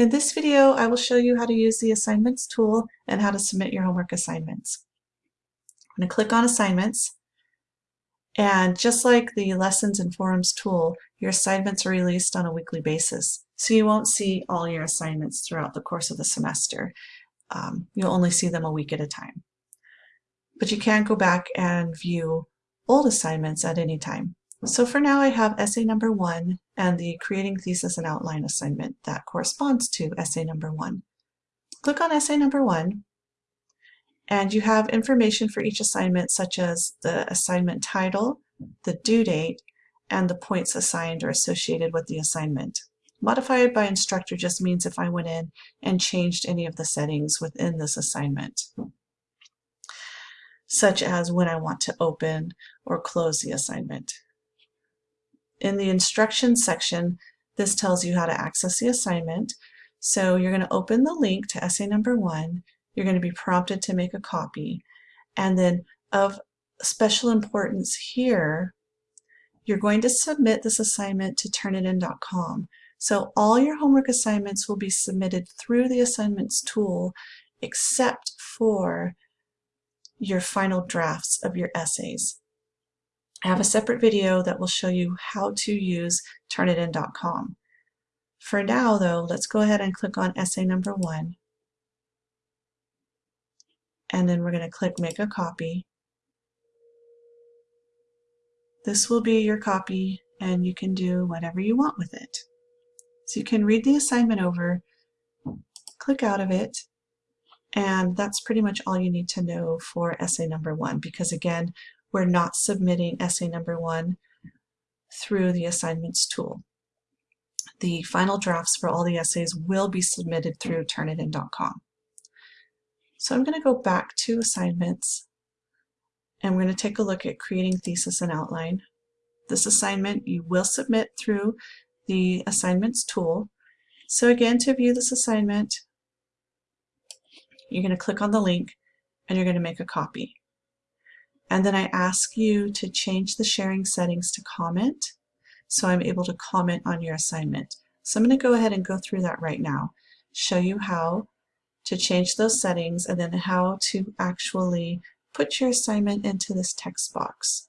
In this video, I will show you how to use the Assignments tool and how to submit your homework assignments. I'm going to click on Assignments, and just like the Lessons and Forums tool, your assignments are released on a weekly basis. So you won't see all your assignments throughout the course of the semester. Um, you'll only see them a week at a time. But you can go back and view old assignments at any time. So for now I have essay number one and the creating thesis and outline assignment that corresponds to essay number one. Click on essay number one and you have information for each assignment such as the assignment title, the due date, and the points assigned or associated with the assignment. Modified by instructor just means if I went in and changed any of the settings within this assignment, such as when I want to open or close the assignment. In the instructions section, this tells you how to access the assignment. So you're going to open the link to essay number one. You're going to be prompted to make a copy. And then of special importance here, you're going to submit this assignment to turnitin.com. So all your homework assignments will be submitted through the assignments tool except for your final drafts of your essays. I have a separate video that will show you how to use Turnitin.com. For now though, let's go ahead and click on essay number one. And then we're going to click make a copy. This will be your copy and you can do whatever you want with it. So you can read the assignment over, click out of it, and that's pretty much all you need to know for essay number one because again, we're not submitting essay number one through the assignments tool. The final drafts for all the essays will be submitted through Turnitin.com. So I'm going to go back to assignments and we're going to take a look at creating thesis and outline. This assignment you will submit through the assignments tool. So again, to view this assignment, you're going to click on the link and you're going to make a copy. And then I ask you to change the sharing settings to comment so I'm able to comment on your assignment. So I'm going to go ahead and go through that right now, show you how to change those settings and then how to actually put your assignment into this text box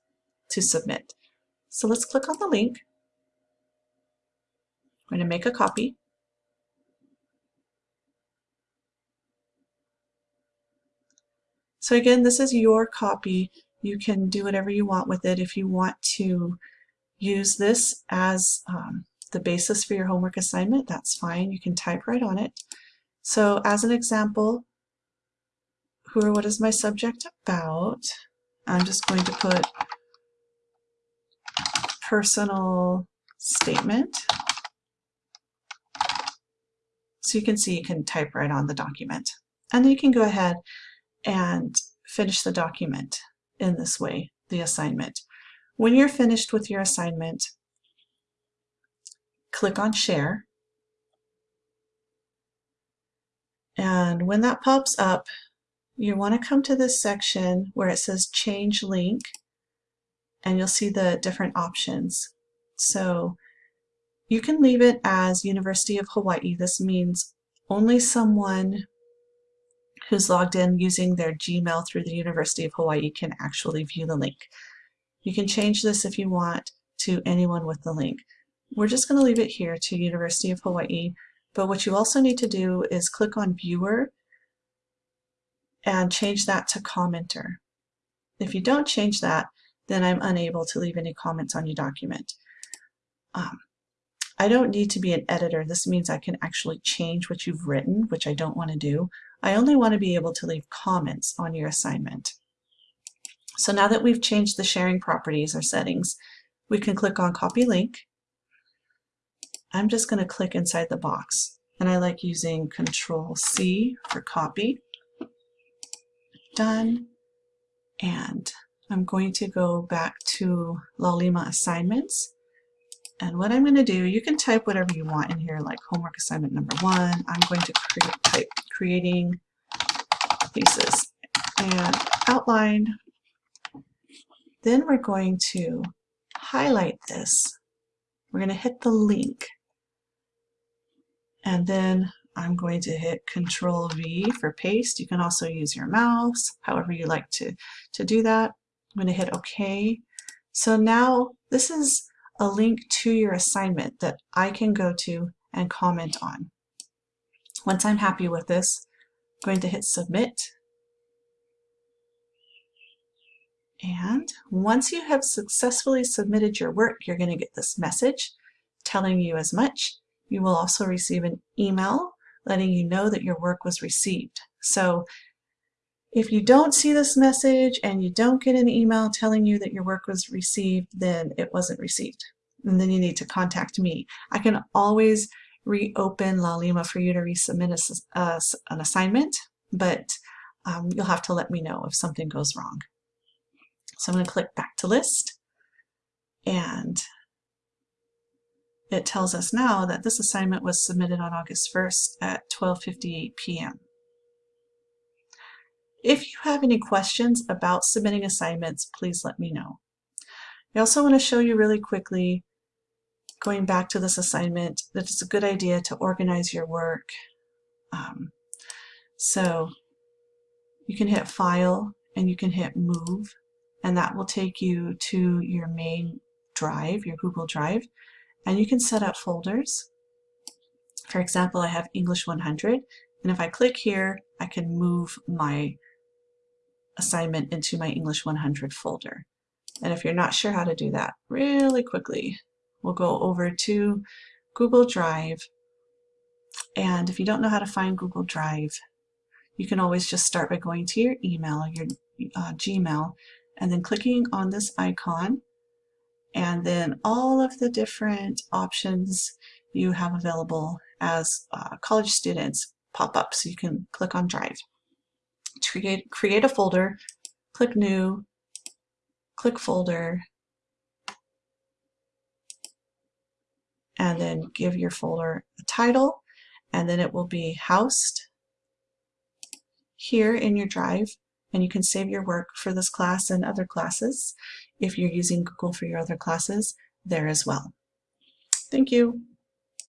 to submit. So let's click on the link. I'm going to make a copy. So again, this is your copy you can do whatever you want with it. If you want to use this as um, the basis for your homework assignment, that's fine. You can type right on it. So as an example, who or what is my subject about? I'm just going to put personal statement. So you can see you can type right on the document. And then you can go ahead and finish the document in this way, the assignment. When you're finished with your assignment, click on Share. And when that pops up, you want to come to this section where it says Change Link, and you'll see the different options. So you can leave it as University of Hawaii. This means only someone who's logged in using their Gmail through the University of Hawaii can actually view the link. You can change this if you want to anyone with the link. We're just going to leave it here to University of Hawaii, but what you also need to do is click on Viewer and change that to Commenter. If you don't change that, then I'm unable to leave any comments on your document. Um, I don't need to be an editor. This means I can actually change what you've written, which I don't want to do. I only want to be able to leave comments on your assignment. So now that we've changed the sharing properties or settings, we can click on copy link. I'm just going to click inside the box and I like using control C for copy. Done. And I'm going to go back to Laulima assignments. And what I'm going to do, you can type whatever you want in here, like homework assignment number one. I'm going to create, type creating thesis and outline. Then we're going to highlight this. We're going to hit the link. And then I'm going to hit Control V for paste. You can also use your mouse, however you like to, to do that. I'm going to hit OK. So now this is a link to your assignment that I can go to and comment on. Once I'm happy with this, I'm going to hit Submit. And once you have successfully submitted your work, you're going to get this message telling you as much. You will also receive an email letting you know that your work was received. So if you don't see this message and you don't get an email telling you that your work was received, then it wasn't received. And then you need to contact me. I can always reopen Laulima for you to resubmit a, uh, an assignment, but um, you'll have to let me know if something goes wrong. So I'm going to click back to list and it tells us now that this assignment was submitted on August 1st at 12.58 p.m. If you have any questions about submitting assignments, please let me know. I also want to show you really quickly, going back to this assignment, that it's a good idea to organize your work. Um, so you can hit File and you can hit Move, and that will take you to your main drive, your Google Drive and you can set up folders. For example, I have English 100 and if I click here I can move my assignment into my English 100 folder. And if you're not sure how to do that, really quickly, we'll go over to Google Drive. And if you don't know how to find Google Drive, you can always just start by going to your email, your uh, Gmail, and then clicking on this icon and then all of the different options you have available as uh, college students pop up so you can click on Drive. Create, create a folder, click New, click Folder, and then give your folder a title, and then it will be housed here in your Drive, and you can save your work for this class and other classes if you're using Google for your other classes there as well. Thank you.